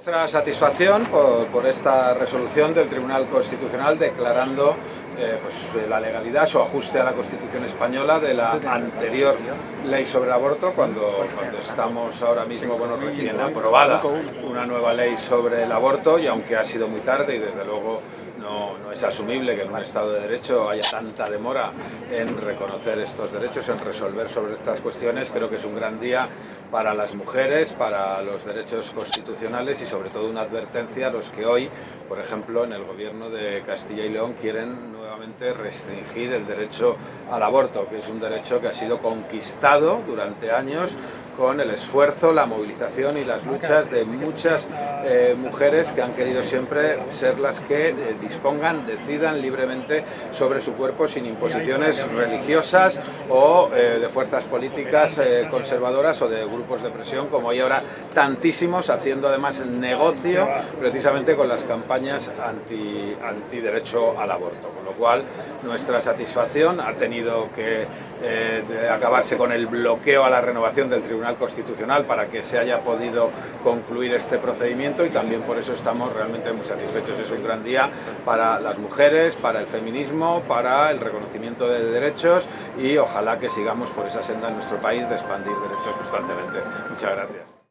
Nuestra satisfacción por, esta resolución del Tribunal Constitucional declarando eh, pues, la legalidad, su ajuste a la Constitución española de la anterior ley sobre el aborto, cuando, cuando estamos ahora mismo bueno, recién aprobada una nueva ley sobre el aborto y aunque ha sido muy tarde y desde luego no, no, es asumible que en un Estado de Derecho haya tanta demora en reconocer estos derechos, en resolver sobre estas cuestiones. Creo que es un gran día para las mujeres, para los derechos constitucionales y sobre todo una advertencia a los que hoy, por ejemplo, en el gobierno de Castilla y León quieren nuevamente restringir el derecho al aborto, que es un derecho que ha sido conquistado durante años con el esfuerzo, la movilización y las luchas de muchas eh, mujeres que han querido siempre ser las que eh, dispongan, decidan libremente sobre su cuerpo sin imposiciones religiosas o eh, de fuerzas políticas conservadoras o de grupos de presión, como hay ahora tantísimos, haciendo además negocio precisamente con las campañas anti, anti derecho al aborto. Con lo cual, nuestra satisfacción ha tenido que acabarse con el bloqueo a la renovación del Tribunal Constitucional para que se haya podido concluir este procedimiento y también por eso estamos realmente muy satisfechos. Es un gran día para las mujeres, para el feminismo, para el reconocimiento de derechos y ojalá que sigamos por esa senda en nuestro país de expandir derechos constantemente. Muchas gracias.